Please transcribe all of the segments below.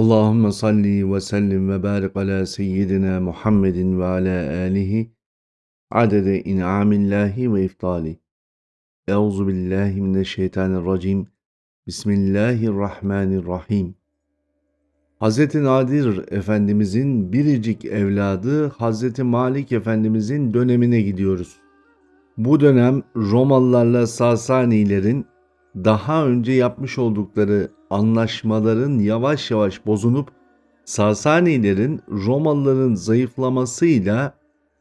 Allahümme salli ve sellim ve barik ala seyyidina Muhammedin ve ala alihi adede in'amillahi ve iftali. Euzu billahi mineşşeytanirracim. Bismillahirrahmanirrahim. Hz. Nadir Efendimizin biricik evladı Hz. Malik Efendimizin dönemine gidiyoruz. Bu dönem Romalılarla Sasanilerin daha önce yapmış oldukları anlaşmaların yavaş yavaş bozunup Sasanilerin Romalıların zayıflamasıyla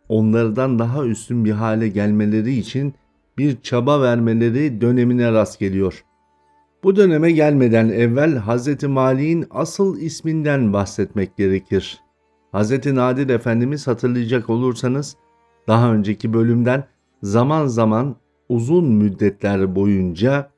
onlardan daha üstün bir hale gelmeleri için bir çaba vermeleri dönemine rast geliyor. Bu döneme gelmeden evvel Hz. Mali'nin asıl isminden bahsetmek gerekir. Hz. Nadir Efendimiz hatırlayacak olursanız daha önceki bölümden zaman zaman uzun müddetler boyunca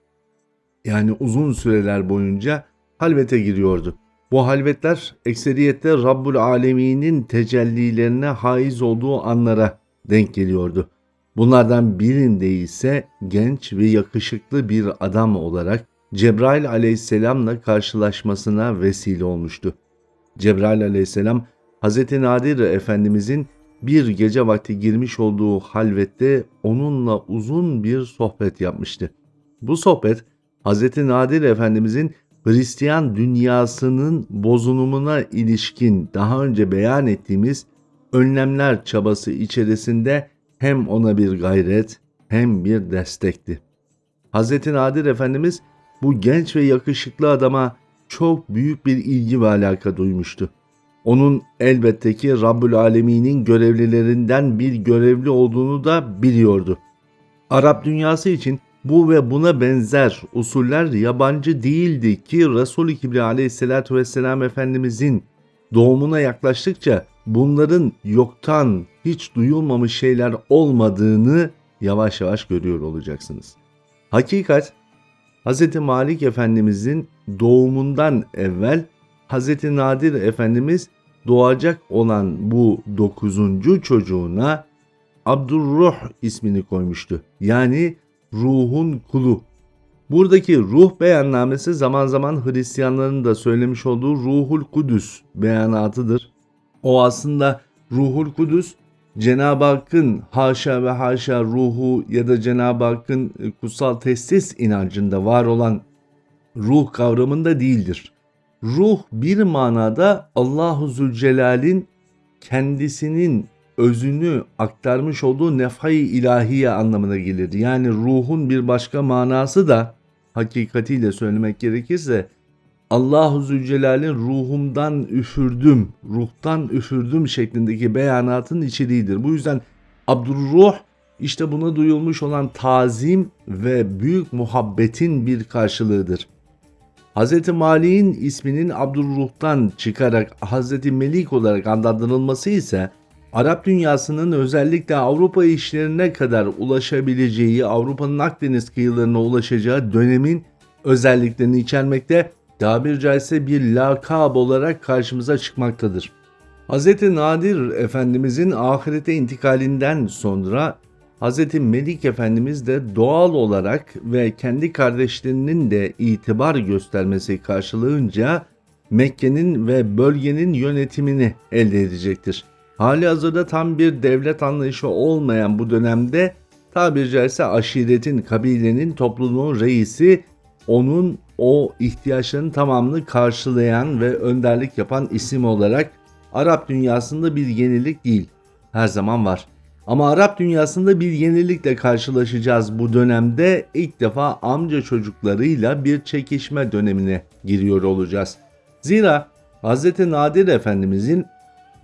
yani uzun süreler boyunca halvete giriyordu. Bu halvetler ekseriyette Rabbul Alemin'in tecellilerine haiz olduğu anlara denk geliyordu. Bunlardan birinde ise genç ve yakışıklı bir adam olarak Cebrail aleyhisselamla karşılaşmasına vesile olmuştu. Cebrail aleyhisselam Hz. Nadir Efendimizin bir gece vakti girmiş olduğu halvette onunla uzun bir sohbet yapmıştı. Bu sohbet Hz. Nadir Efendimizin Hristiyan dünyasının bozunumuna ilişkin daha önce beyan ettiğimiz önlemler çabası içerisinde hem ona bir gayret hem bir destekti. Hz. Nadir Efendimiz bu genç ve yakışıklı adama çok büyük bir ilgi ve alaka duymuştu. Onun elbette ki Rabbül Alemin'in görevlilerinden bir görevli olduğunu da biliyordu. Arap dünyası için bu ve buna benzer usuller yabancı değildi ki Resul-i Kibri aleyhissalatü vesselam Efendimizin doğumuna yaklaştıkça bunların yoktan hiç duyulmamış şeyler olmadığını yavaş yavaş görüyor olacaksınız. Hakikat Hz. Malik Efendimizin doğumundan evvel Hz. Nadir Efendimiz doğacak olan bu dokuzuncu çocuğuna Abdurruh ismini koymuştu. Yani ruhun kulu. Buradaki ruh beyannamesi zaman zaman Hristiyanların da söylemiş olduğu ruhul kudüs beyanatıdır. O aslında ruhul kudüs Cenab-ı Hakk'ın haşa ve haşa ruhu ya da Cenab-ı Hakk'ın e, kutsal testis inancında var olan ruh kavramında değildir. Ruh bir manada Allahu Zülcelal'in kendisinin özünü aktarmış olduğu nefhay ilahiye anlamına gelir. Yani ruhun bir başka manası da hakikatiyle söylemek gerekirse Allahu Zülcelal'in ruhumdan üfürdüm, ruhtan üfürdüm şeklindeki beyanatın içeriğidir. Bu yüzden Abdurruh işte buna duyulmuş olan tazim ve büyük muhabbetin bir karşılığıdır. Hz. Mali'nin isminin Abdurruh'tan çıkarak Hz. Melik olarak adlandırılması ise Arap dünyasının özellikle Avrupa işlerine kadar ulaşabileceği, Avrupa'nın Akdeniz kıyılarına ulaşacağı dönemin özelliklerini içermekte, tabir caizse bir lakab olarak karşımıza çıkmaktadır. Hz. Nadir Efendimizin ahirete intikalinden sonra Hz. Melik Efendimiz de doğal olarak ve kendi kardeşlerinin de itibar göstermesi karşılığınca Mekke'nin ve bölgenin yönetimini elde edecektir. Hali hazırda tam bir devlet anlayışı olmayan bu dönemde tabiri caizse aşiretin, kabilenin, topluluğun reisi onun o ihtiyaçlarının tamamını karşılayan ve önderlik yapan isim olarak Arap dünyasında bir yenilik değil. Her zaman var. Ama Arap dünyasında bir yenilikle karşılaşacağız bu dönemde ilk defa amca çocuklarıyla bir çekişme dönemine giriyor olacağız. Zira Hz. Nadir Efendimizin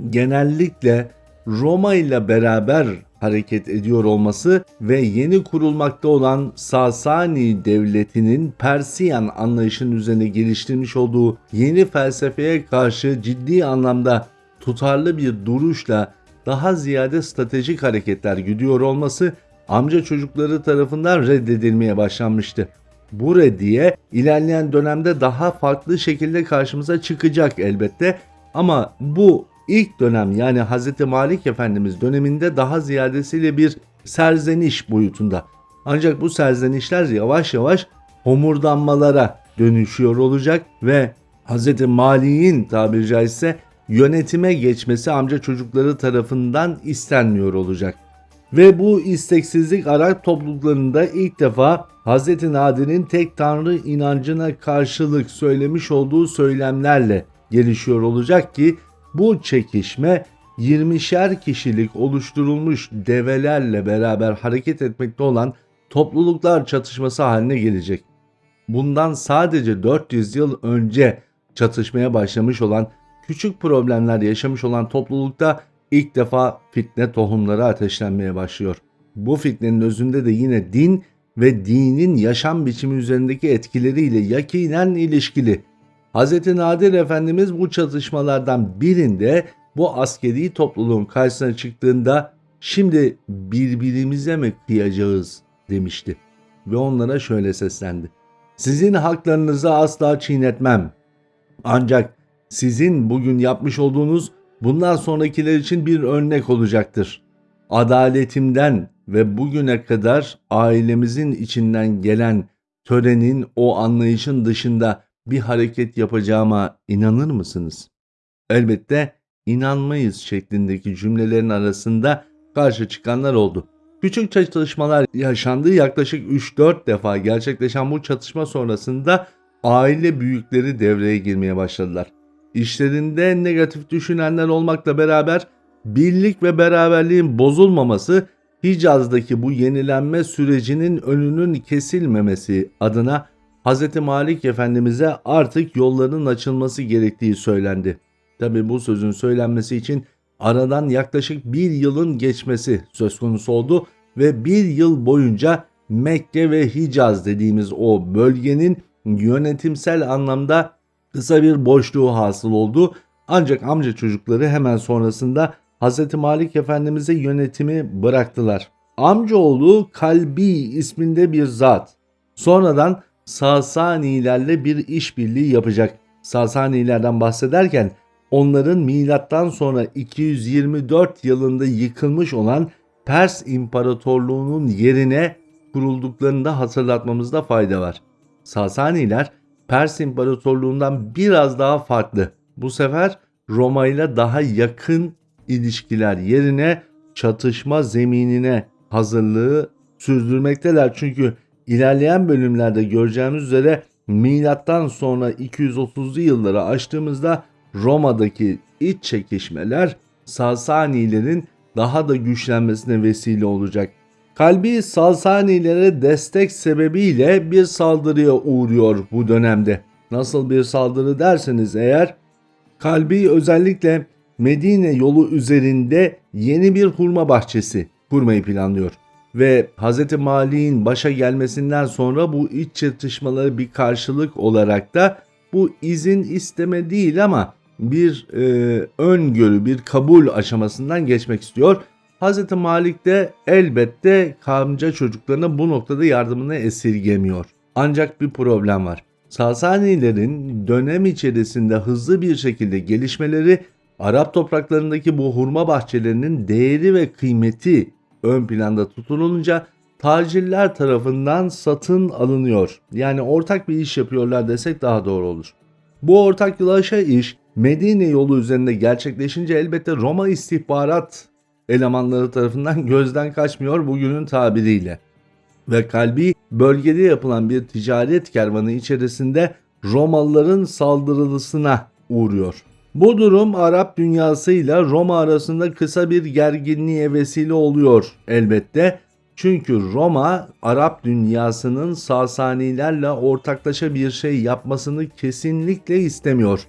genellikle Roma ile beraber hareket ediyor olması ve yeni kurulmakta olan Sasani devletinin Persiyan anlayışının üzerine geliştirmiş olduğu yeni felsefeye karşı ciddi anlamda tutarlı bir duruşla daha ziyade stratejik hareketler gidiyor olması amca çocukları tarafından reddedilmeye başlanmıştı. Bu reddiye ilerleyen dönemde daha farklı şekilde karşımıza çıkacak elbette ama bu ilk dönem yani Hz. Malik Efendimiz döneminde daha ziyadesiyle bir serzeniş boyutunda. Ancak bu serzenişler yavaş yavaş homurdanmalara dönüşüyor olacak ve Hz. Mali'nin tabiri caizse yönetime geçmesi amca çocukları tarafından istenmiyor olacak. Ve bu isteksizlik Arap topluluklarında ilk defa Hz. Nadir'in tek tanrı inancına karşılık söylemiş olduğu söylemlerle gelişiyor olacak ki bu çekişme 20'şer kişilik oluşturulmuş develerle beraber hareket etmekte olan topluluklar çatışması haline gelecek. Bundan sadece 400 yıl önce çatışmaya başlamış olan küçük problemler yaşamış olan toplulukta ilk defa fitne tohumları ateşlenmeye başlıyor. Bu fitnenin özünde de yine din ve dinin yaşam biçimi üzerindeki etkileriyle yakinen ilişkili. Hz. Nadir Efendimiz bu çatışmalardan birinde bu askeri topluluğun karşısına çıktığında şimdi birbirimize mi kıyacağız demişti. Ve onlara şöyle seslendi. Sizin haklarınızı asla çiğnetmem. Ancak sizin bugün yapmış olduğunuz bundan sonrakiler için bir örnek olacaktır. Adaletimden ve bugüne kadar ailemizin içinden gelen törenin o anlayışın dışında bir hareket yapacağıma inanır mısınız? Elbette inanmayız şeklindeki cümlelerin arasında karşı çıkanlar oldu. Küçük çatışmalar yaşandığı yaklaşık 3-4 defa gerçekleşen bu çatışma sonrasında aile büyükleri devreye girmeye başladılar. İşlerinde negatif düşünenler olmakla beraber birlik ve beraberliğin bozulmaması Hicaz'daki bu yenilenme sürecinin önünün kesilmemesi adına Hz. Malik Efendimiz'e artık yolların açılması gerektiği söylendi. Tabi bu sözün söylenmesi için aradan yaklaşık bir yılın geçmesi söz konusu oldu ve bir yıl boyunca Mekke ve Hicaz dediğimiz o bölgenin yönetimsel anlamda kısa bir boşluğu hasıl oldu. Ancak amca çocukları hemen sonrasında Hz. Malik Efendimiz'e yönetimi bıraktılar. Amcaoğlu Kalbi isminde bir zat. Sonradan Sasanilerle bir işbirliği yapacak. Sasanilerden bahsederken onların milattan sonra 224 yılında yıkılmış olan Pers İmparatorluğu'nun yerine kurulduklarını da hatırlatmamızda fayda var. Sasaniler Pers İmparatorluğu'ndan biraz daha farklı. Bu sefer Roma ile daha yakın ilişkiler yerine çatışma zeminine hazırlığı sürdürmekteler. Çünkü ilerleyen bölümlerde göreceğimiz üzere milattan sonra 230'lu yılları açtığımızda Roma'daki iç çekişmeler Sasanilerin daha da güçlenmesine vesile olacak. Kalbi Sasanilere destek sebebiyle bir saldırıya uğruyor bu dönemde. Nasıl bir saldırı derseniz eğer Kalbi özellikle Medine yolu üzerinde yeni bir hurma bahçesi kurmayı planlıyor. Ve Hz. Mali'nin başa gelmesinden sonra bu iç çatışmaları bir karşılık olarak da bu izin isteme değil ama bir e, öngörü, bir kabul aşamasından geçmek istiyor. Hz. Malik de elbette kamca çocuklarına bu noktada yardımını esirgemiyor. Ancak bir problem var. Sasanilerin dönem içerisinde hızlı bir şekilde gelişmeleri Arap topraklarındaki bu hurma bahçelerinin değeri ve kıymeti ön planda tutulunca tacirler tarafından satın alınıyor. Yani ortak bir iş yapıyorlar desek daha doğru olur. Bu ortaklaşa iş Medine yolu üzerinde gerçekleşince elbette Roma istihbarat elemanları tarafından gözden kaçmıyor bugünün tabiriyle. Ve kalbi bölgede yapılan bir ticaret kervanı içerisinde Romalıların saldırılısına uğruyor. Bu durum Arap dünyasıyla Roma arasında kısa bir gerginliğe vesile oluyor elbette. Çünkü Roma Arap dünyasının Sasanilerle ortaklaşa bir şey yapmasını kesinlikle istemiyor.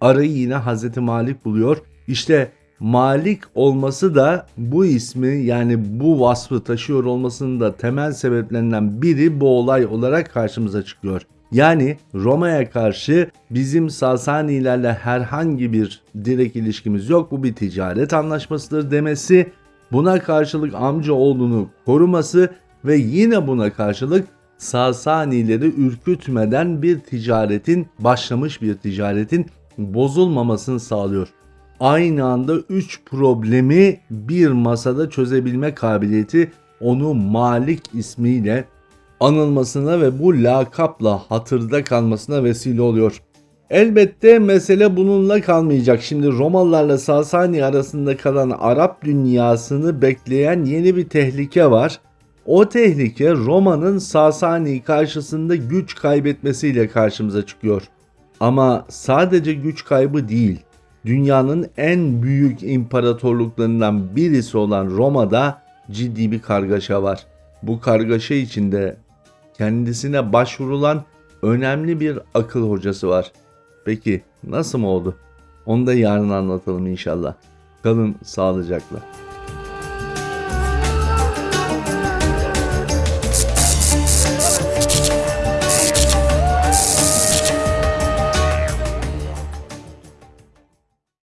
Arayı yine Hz. Malik buluyor. İşte Malik olması da bu ismi yani bu vasfı taşıyor olmasının da temel sebeplerinden biri bu olay olarak karşımıza çıkıyor. Yani Roma'ya karşı bizim Sasanilerle herhangi bir direkt ilişkimiz yok. Bu bir ticaret anlaşmasıdır demesi, buna karşılık amca oğlunu koruması ve yine buna karşılık Sasanileri ürkütmeden bir ticaretin başlamış bir ticaretin bozulmamasını sağlıyor. Aynı anda 3 problemi bir masada çözebilme kabiliyeti onu Malik ismiyle anılmasına ve bu lakapla hatırda kalmasına vesile oluyor. Elbette mesele bununla kalmayacak. Şimdi Romalılarla Sasani arasında kalan Arap dünyasını bekleyen yeni bir tehlike var. O tehlike Roma'nın Sasani karşısında güç kaybetmesiyle karşımıza çıkıyor. Ama sadece güç kaybı değil. Dünyanın en büyük imparatorluklarından birisi olan Roma'da ciddi bir kargaşa var. Bu kargaşa içinde kendisine başvurulan önemli bir akıl hocası var. Peki nasıl mı oldu? Onu da yarın anlatalım inşallah. Kalın sağlıcakla.